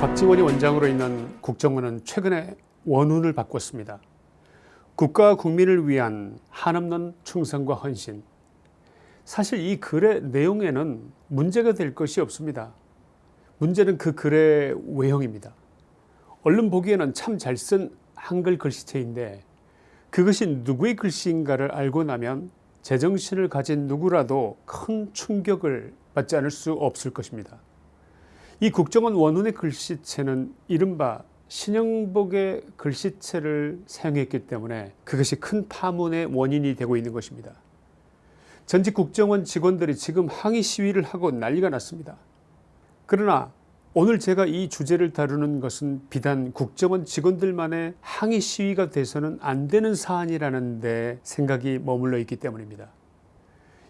박지원이 원장으로 있는 국정원은 최근에 원훈을 바꿨습니다. 국가와 국민을 위한 한없는 충성과 헌신. 사실 이 글의 내용에는 문제가 될 것이 없습니다. 문제는 그 글의 외형입니다. 얼른 보기에는 참 잘 쓴 한글 글씨체인데 그것이 누구의 글씨인가를 알고 나면 제정신을 가진 누구라도 큰 충격을 받지 않을 수 없을 것입니다. 이 국정원 원훈의 글씨체는 이른바 신영복의 글씨체를 사용했기 때문에 그것이 큰 파문의 원인이 되고 있는 것입니다. 전직 국정원 직원들이 지금 항의 시위를 하고 난리가 났습니다. 그러나 오늘 제가 이 주제를 다루는 것은 비단 국정원 직원들만의 항의 시위가 돼서는 안 되는 사안이라는 데 생각이 머물러 있기 때문입니다.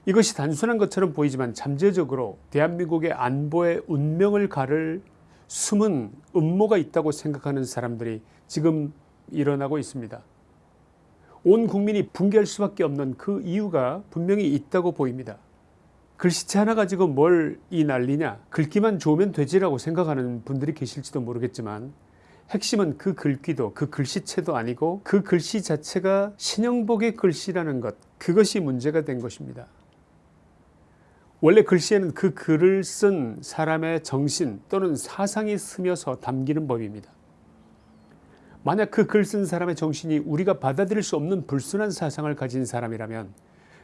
이것이 단순한 것처럼 보이지만 잠재적으로 대한민국의 안보의 운명을 가를 숨은 음모가 있다고 생각하는 사람들이 지금 일어나고 있습니다. 온 국민이 붕괴할 수밖에 없는 그 이유가 분명히 있다고 보입니다. 글씨체 하나 가지고 뭘 이 난리냐 글귀만 좋으면 되지라고 생각하는 분들이 계실지도 모르겠지만 핵심은 그 글귀도 그 글씨체도 아니고 그 글씨 자체가 신영복의 글씨라는 것 그것이 문제가 된 것입니다. 원래 글씨에는 그 글을 쓴 사람의 정신 또는 사상이 스며서 담기는 법입니다. 만약 그 글 쓴 사람의 정신이 우리가 받아들일 수 없는 불순한 사상을 가진 사람이라면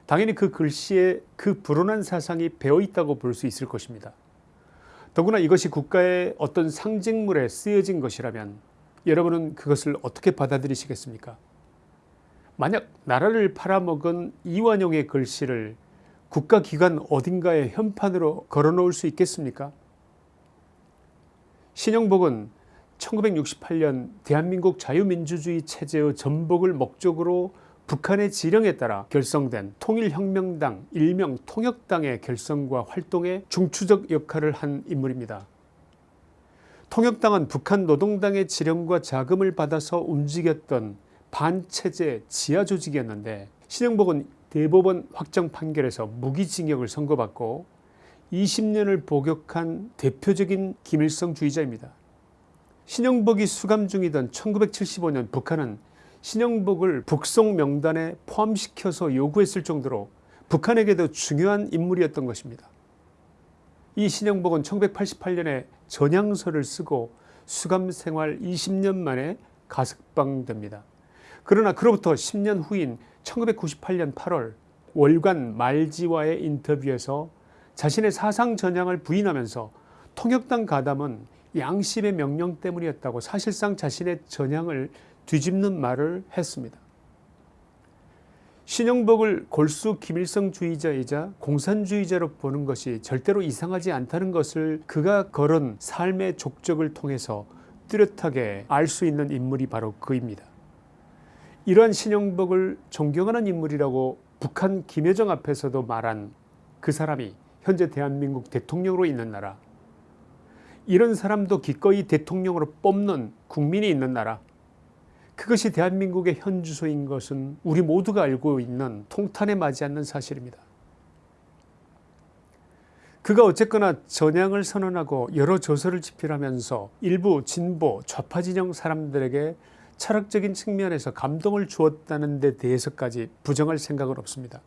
당연히 그 글씨에 그 불온한 사상이 배어 있다고 볼 수 있을 것입니다. 더구나 이것이 국가의 어떤 상징물에 쓰여진 것이라면 여러분은 그것을 어떻게 받아들이시겠습니까? 만약 나라를 팔아먹은 이완용의 글씨를 국가기관 어딘가에 현판으로 걸어놓을 수 있겠습니까? 신영복은 1968년 대한민국 자유민주주의 체제의 전복을 목적으로 북한의 지령에 따라 결성된 통일혁명당 일명 통역당의 결성과 활동에 중추적 역할을 한 인물입니다. 통역당은 북한 노동당의 지령과 자금을 받아서 움직였던 반체제 지하조직이었는데 신영복은 대법원 확정 판결에서 무기징역을 선고받고 20년을 복역한 대표적인 김일성 주의자입니다. 신영복이 수감 중이던 1975년 북한은 신영복을 북송 명단에 포함시켜서 요구했을 정도로 북한에게도 중요한 인물이었던 것입니다. 이 신영복은 1988년에 전향서를 쓰고 수감 생활 20년 만에 가석방됩니다. 그러나 그로부터 10년 후인 1998년 8월 월간 말지와의 인터뷰에서 자신의 사상 전향을 부인하면서 통역당 가담은 양심의 명령 때문이었다고 사실상 자신의 전향을 뒤집는 말을 했습니다. 신영복을 골수 김일성주의자이자 공산주의자로 보는 것이 절대로 이상하지 않다는 것을 그가 걸은 삶의 족적을 통해서 뚜렷하게 알 수 있는 인물이 바로 그입니다. 이러한 신영복을 존경하는 인물이라고 북한 김여정 앞에서도 말한 그 사람이 현재 대한민국 대통령으로 있는 나라 이런 사람도 기꺼이 대통령으로 뽑는 국민이 있는 나라 그것이 대한민국의 현 주소인 것은 우리 모두가 알고 있는 통탄에 맞지 않는 사실입니다. 그가 어쨌거나 전향을 선언하고 여러 조서를 집필하면서 일부 진보 좌파 진영 사람들에게 철학적인 측면에서 감동을 주었다는 데 대해서까지 부정할 생각은 없습니다.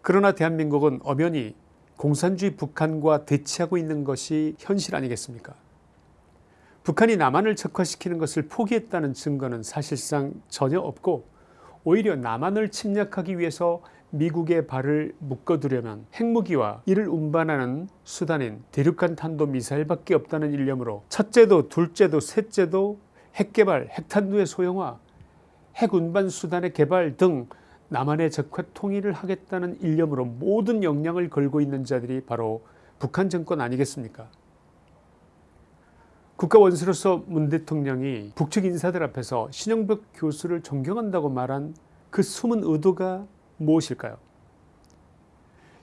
그러나 대한민국은 엄연히 공산주의 북한과 대치하고 있는 것이 현실 아니겠습니까 북한이 남한을 적화시키는 것을 포기했다는 증거는 사실상 전혀 없고 오히려 남한을 침략하기 위해서 미국의 발을 묶어두려면 핵무기와 이를 운반하는 수단인 대륙간 탄도미사일밖에 없다는 일념으로 첫째도 둘째도 셋째도 핵개발, 핵탄두의 소형화, 핵운반 수단의 개발 등 남한의 적화 통일을 하겠다는 일념으로 모든 역량을 걸고 있는 자들이 바로 북한 정권 아니겠습니까? 국가원수로서 문 대통령이 북측 인사들 앞에서 신영벽 교수를 존경한다고 말한 그 숨은 의도가 무엇일까요?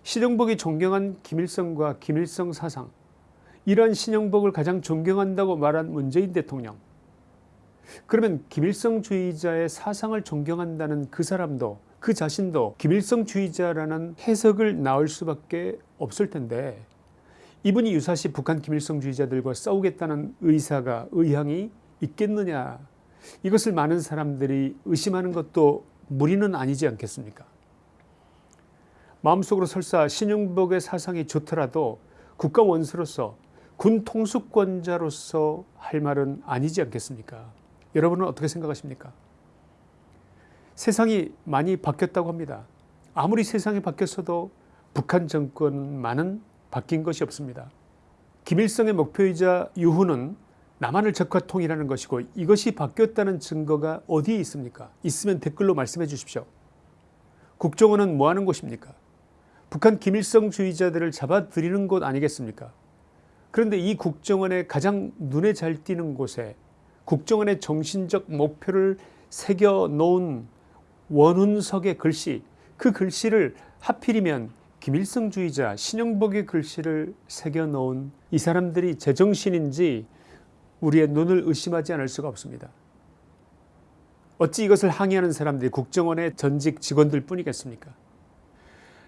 신영복이 존경한 김일성과 김일성 사상 이러한 신영복을 가장 존경한다고 말한 문재인 대통령 그러면 김일성주의자의 사상을 존경한다는 그 사람도 그 자신도 김일성주의자라는 해석을 나올 수밖에 없을 텐데 이분이 유사시 북한 김일성주의자들과 싸우겠다는 의사가 의향이 있겠느냐? 이것을 많은 사람들이 의심하는 것도 무리는 아니지 않겠습니까? 마음속으로 설사 신용복의 사상이 좋더라도 국가 원수로서 군 통수권자로서 할 말은 아니지 않겠습니까 여러분은 어떻게 생각하십니까? 세상이 많이 바뀌었다고 합니다. 아무리 세상이 바뀌었어도 북한 정권만은 바뀐 것이 없습니다. 김일성의 목표이자 유후는 남한을 적화 통일하는 것이고 이것이 바뀌었다는 증거가 어디에 있습니까? 있으면 댓글로 말씀해 주십시오. 국정원은 뭐하는 곳입니까? 북한 김일성 주의자들을 잡아들이는 곳 아니겠습니까? 그런데 이 국정원의 가장 눈에 잘 띄는 곳에 국정원의 정신적 목표를 새겨 놓은 원훈석의 글씨 그 글씨를 하필이면 김일성주의자 신영복의 글씨를 새겨 놓은 이 사람들이 제정신인지 우리의 눈을 의심하지 않을 수가 없습니다. 어찌 이것을 항의하는 사람들이 국정원의 전직 직원들 뿐이겠습니까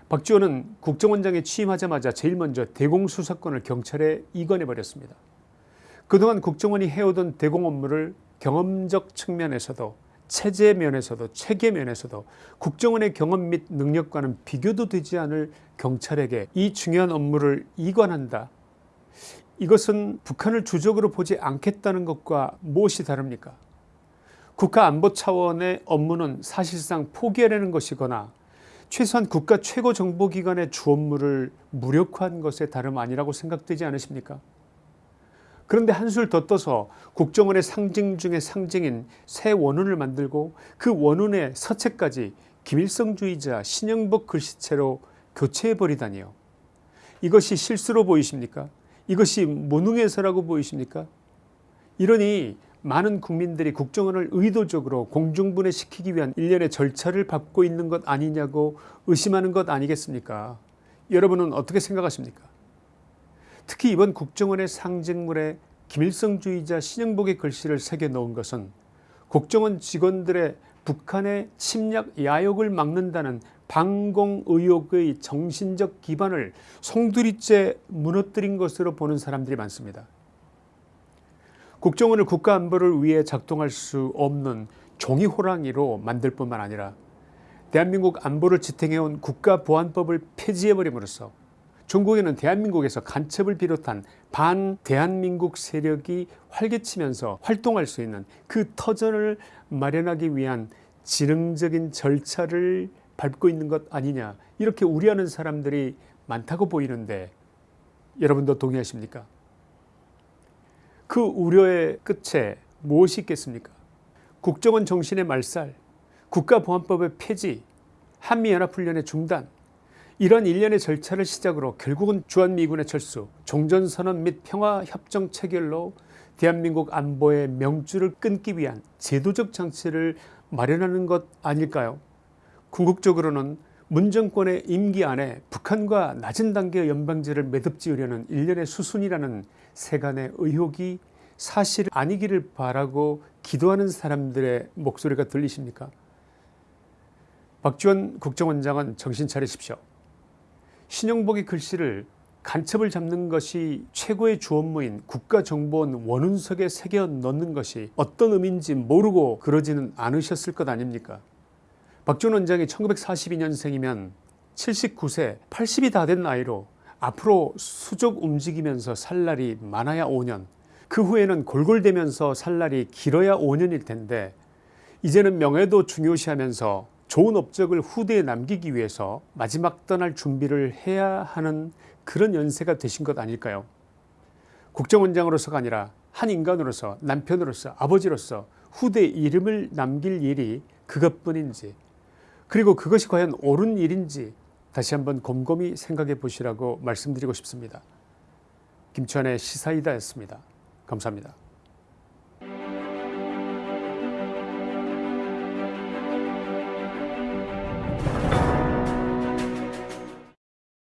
박지원은 국정원장에 취임하자마자 제일 먼저 대공수사권을 경찰에 이관해버렸습니다. 그동안 국정원이 해오던 대공 업무를 경험적 측면에서도 체제 면에서도 체계 면에서도 국정원의 경험 및 능력과는 비교도 되지 않을 경찰에게 이 중요한 업무를 이관한다. 이것은 북한을 주적으로 보지 않겠다는 것과 무엇이 다릅니까 국가안보 차원의 업무는 사실상 포기하려는 것이거나 최소한 국가 최고정보기관의 주 업무를 무력화한 것에 다름 아니라고 생각되지 않으십니까 그런데 한술 더 떠서 국정원의 상징 중의 상징인 새 원훈을 만들고 그 원훈의 서체까지 김일성주의자 신영복 글씨체로 교체해버리다니요. 이것이 실수로 보이십니까? 이것이 무능해서라고 보이십니까? 이러니 많은 국민들이 국정원을 의도적으로 공중분해시키기 위한 일련의 절차를 밟고 있는 것 아니냐고 의심하는 것 아니겠습니까? 여러분은 어떻게 생각하십니까 특히 이번 국정원의 상징물에 김일성주의자 신영복의 글씨를 새겨 넣은 것은 국정원 직원들의 북한의 침략 야욕을 막는다는 방공 의혹의 정신적 기반을 송두리째 무너뜨린 것으로 보는 사람들이 많습니다. 국정원을 국가안보를 위해 작동할 수 없는 종이호랑이로 만들 뿐만 아니라 대한민국 안보를 지탱해온 국가보안법을 폐지해버림으로써 중국에는 대한민국에서 간첩을 비롯한 반대한민국 세력이 활개치면서 활동할 수 있는 그 터전을 마련하기 위한 지능적인 절차를 밟고 있는 것 아니냐 이렇게 우려하는 사람들이 많다고 보이는데 여러분도 동의하십니까? 그 우려의 끝에 무엇이 있겠습니까? 국정원 정신의 말살 국가보안법의 폐지 한미연합훈련의 중단 이런 일련의 절차를 시작으로 결국은 주한미군의 철수 종전선언 및 평화협정 체결로 대한민국 안보의 명줄을 끊기 위한 제도적 장치를 마련하는 것 아닐까요? 궁극적으로는 문정권의 임기 안에 북한과 낮은 단계의 연방제를 매듭지으려는 일련의 수순이라는 세간의 의혹이 사실 아니기를 바라고 기도하는 사람들의 목소리가 들리십니까? 박지원 국정원장은 정신 차리십시오 신영복의 글씨를 간첩을 잡는 것이 최고의 주 업무인 국가정보원 원운석에 새겨 넣는 것이 어떤 의미인지 모르고 그러지는 않으셨을 것 아닙니까? 박준 원장이 1942년생이면 79세 80이 다 된 나이로 앞으로 수족 움직이면서 살 날이 많아야 5년 그 후에는 골골대면서 살 날이 길어야 5년일 텐데 이제는 명예도 중요시하면서 좋은 업적을 후대에 남기기 위해서 마지막 떠날 준비를 해야 하는 그런 연세가 되신 것 아닐까요 국정원장으로서가 아니라 한 인간으로서 남편으로서 아버지로서 후대 이름을 남길 일이 그것뿐인지 그리고 그것이 과연 옳은 일인지 다시 한번 곰곰이 생각해 보시라고 말씀드리고 싶습니다. 김천의 시사이다였습니다. 감사합니다.